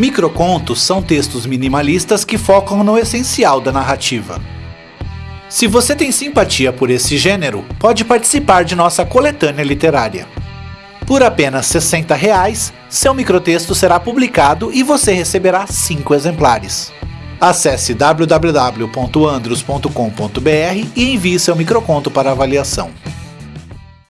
Microcontos são textos minimalistas que focam no essencial da narrativa. Se você tem simpatia por esse gênero, pode participar de nossa coletânea literária. Por apenas 60 reais, seu microtexto será publicado e você receberá 5 exemplares. Acesse www.andros.com.br e envie seu microconto para avaliação.